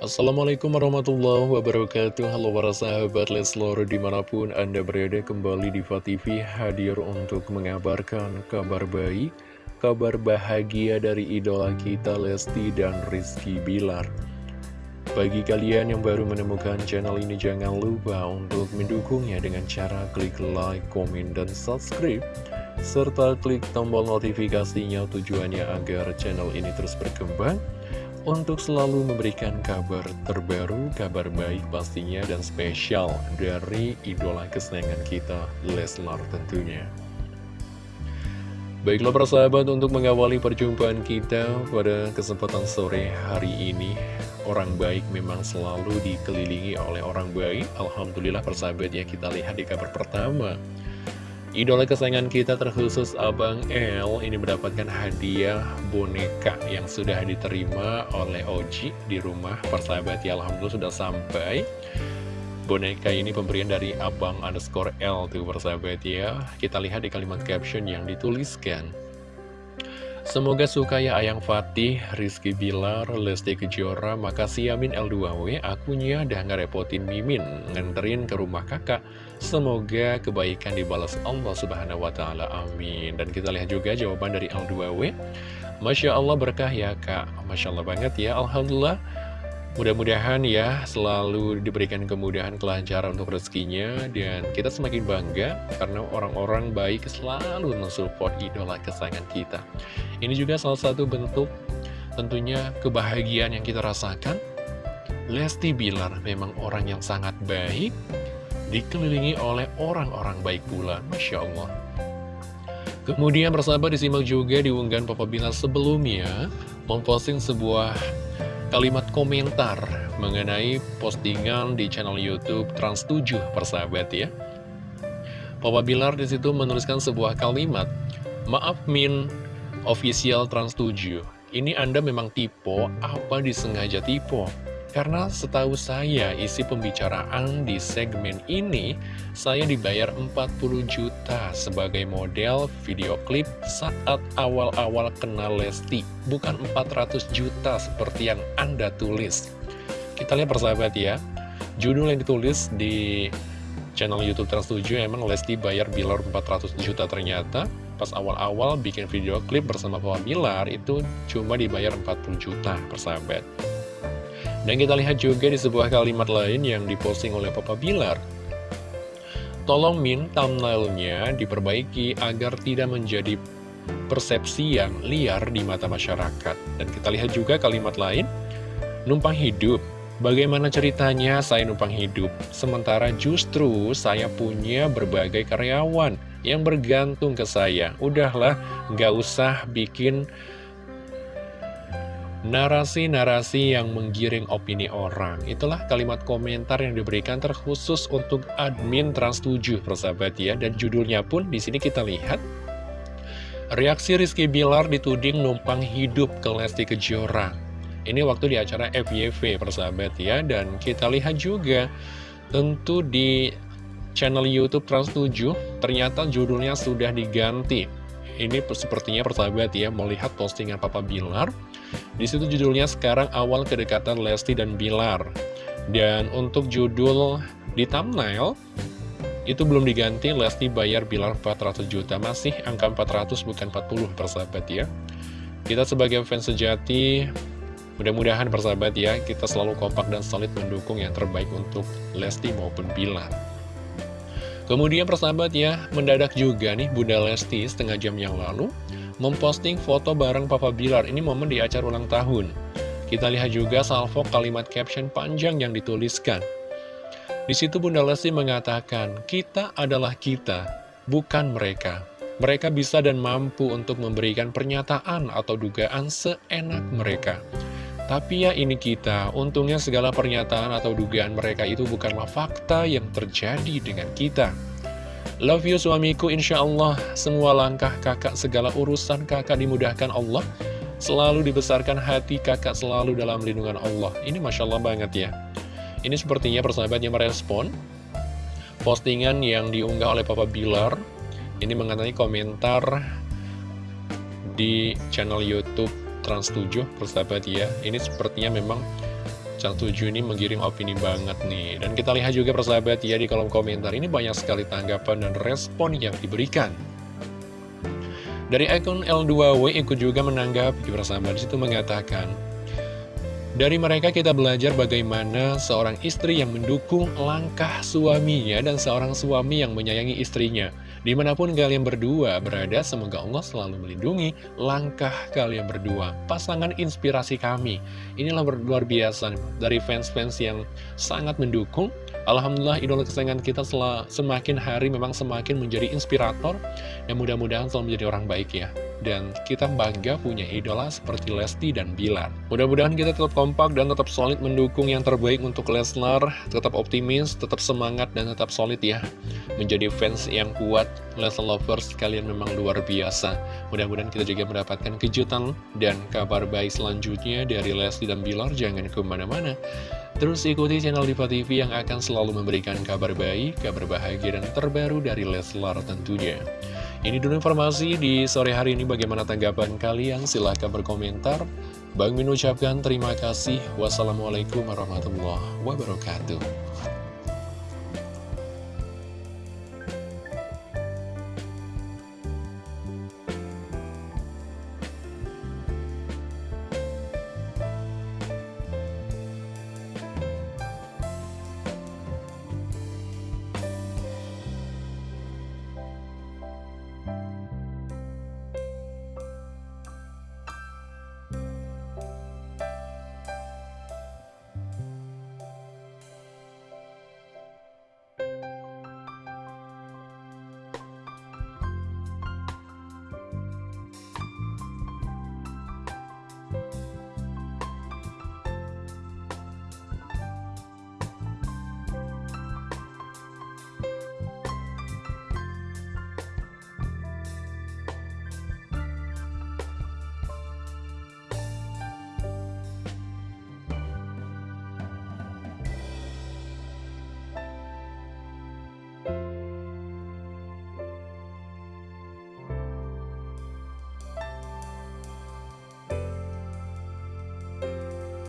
Assalamualaikum warahmatullahi wabarakatuh. Halo para sahabat Leslor di mana pun anda berada kembali di TV hadir untuk mengabarkan kabar baik Kabar bahagia dari idola kita Lesti dan Rizky Bilar. Bagi kalian yang baru menemukan channel ini jangan lupa untuk mendukungnya dengan cara klik like, komen, dan subscribe serta klik tombol notifikasinya tujuannya agar channel ini terus berkembang untuk selalu memberikan kabar terbaru, kabar baik pastinya dan spesial dari idola kesenangan kita, Leslar tentunya. Baiklah persahabat untuk mengawali perjumpaan kita pada kesempatan sore hari ini Orang baik memang selalu dikelilingi oleh orang baik Alhamdulillah persahabat ya kita lihat di kabar pertama Idola kesayangan kita terkhusus Abang L ini mendapatkan hadiah boneka yang sudah diterima oleh Oji di rumah persahabat. Ya Alhamdulillah sudah sampai. Boneka ini pemberian dari Abang underscore L tuh persahabat ya. Kita lihat di kalimat caption yang dituliskan Semoga suka ya Ayang Fatih, Rizky Bilar, Lesti Kejora, makasih Yamin L2W, akunya dah ngerepotin Mimin, nganterin ke rumah kakak. Semoga kebaikan dibalas Allah Subhanahu wa Ta'ala. Amin. Dan kita lihat juga jawaban dari L2W. Masya Allah berkah ya kak. Masya Allah banget ya. Alhamdulillah. Mudah-mudahan ya selalu diberikan kemudahan kelancaran untuk rezekinya dan kita semakin bangga karena orang-orang baik selalu mensupport idola kesayangan kita. Ini juga salah satu bentuk tentunya kebahagiaan yang kita rasakan. Lesti Bilar memang orang yang sangat baik, dikelilingi oleh orang-orang baik pula, Masya Allah. Kemudian persahabat disimak juga diunggahan Papa Bilar sebelumnya memposting sebuah kalimat komentar mengenai postingan di channel YouTube Trans7 persahabat ya. Papa Bilar di situ menuliskan sebuah kalimat, Maaf Min, official Trans7, ini Anda memang tipe apa disengaja tipe? Karena setahu saya isi pembicaraan di segmen ini saya dibayar 40 juta sebagai model video klip saat awal-awal kenal Lesti. Bukan 400 juta seperti yang Anda tulis. Kita lihat persahabat ya. Judul yang ditulis di channel Youtube Trans7 emang Lesti bayar Bilar 400 juta ternyata. Pas awal-awal bikin video klip bersama Papa Bilar itu cuma dibayar 40 juta persahabat dan kita lihat juga di sebuah kalimat lain yang diposting oleh Papa Bilar. Tolong Min thumbnailnya diperbaiki agar tidak menjadi persepsi yang liar di mata masyarakat. Dan kita lihat juga kalimat lain, numpang hidup. Bagaimana ceritanya saya numpang hidup? Sementara justru saya punya berbagai karyawan yang bergantung ke saya. Udahlah, nggak usah bikin Narasi-narasi yang menggiring opini orang. Itulah kalimat komentar yang diberikan terkhusus untuk admin Trans7 persahabat ya. Dan judulnya pun di sini kita lihat. Reaksi Rizky Bilar dituding numpang hidup ke Lesti Kejora. Ini waktu di acara FYV persahabat ya. Dan kita lihat juga tentu di channel Youtube Trans7 Ternyata judulnya sudah diganti ini sepertinya persahabat ya melihat postingan Papa Bilar. Di situ judulnya sekarang awal kedekatan Lesti dan Bilar. Dan untuk judul di thumbnail itu belum diganti Lesti bayar Bilar 400 juta masih angka 400 bukan 40 persahabat ya. Kita sebagai fans sejati mudah-mudahan persahabat ya kita selalu kompak dan solid mendukung yang terbaik untuk Lesti maupun Bilar. Kemudian persahabat ya, mendadak juga nih Bunda Lesti setengah jam yang lalu memposting foto bareng Papa Bilar. Ini momen di acara ulang tahun. Kita lihat juga salvo kalimat caption panjang yang dituliskan. Di situ Bunda Lesti mengatakan, kita adalah kita, bukan mereka. Mereka bisa dan mampu untuk memberikan pernyataan atau dugaan seenak mereka. Tapi ya ini kita, untungnya segala pernyataan atau dugaan mereka itu bukanlah fakta yang terjadi dengan kita. Love you suamiku, insya Allah semua langkah kakak, segala urusan kakak dimudahkan Allah. Selalu dibesarkan hati kakak selalu dalam lindungan Allah. Ini Masya Allah banget ya. Ini sepertinya persahabatnya merespon postingan yang diunggah oleh Papa Bilar. Ini mengenai komentar di channel Youtube Trans 7 persahabat ya. Ini sepertinya memang Cang Tujuh ini menggiring opini banget nih. Dan kita lihat juga persahabat ya di kolom komentar. Ini banyak sekali tanggapan dan respon yang diberikan. Dari akun L2W ikut juga menanggapi persahabat di situ mengatakan dari mereka kita belajar bagaimana seorang istri yang mendukung langkah suaminya dan seorang suami yang menyayangi istrinya. Di mana pun kalian berdua berada, semoga Allah selalu melindungi langkah kalian berdua. Pasangan inspirasi kami. Inilah luar biasa dari fans-fans yang sangat mendukung. Alhamdulillah idola kesayangan kita semakin hari memang semakin menjadi inspirator. Dan mudah-mudahan selalu menjadi orang baik ya dan kita bangga punya idola seperti Lesti dan Bilar. Mudah-mudahan kita tetap kompak dan tetap solid mendukung yang terbaik untuk Leslar, tetap optimis, tetap semangat, dan tetap solid ya. Menjadi fans yang kuat, Leslar Lovers, kalian memang luar biasa. Mudah-mudahan kita juga mendapatkan kejutan dan kabar baik selanjutnya dari Lesti dan Bilar, jangan ke mana-mana. Terus ikuti channel Diva TV yang akan selalu memberikan kabar baik, kabar bahagia, dan terbaru dari Leslar tentunya. Ini dulu informasi di sore hari ini bagaimana tanggapan kalian silahkan berkomentar. Bang Min ucapkan terima kasih. Wassalamualaikum warahmatullahi wabarakatuh.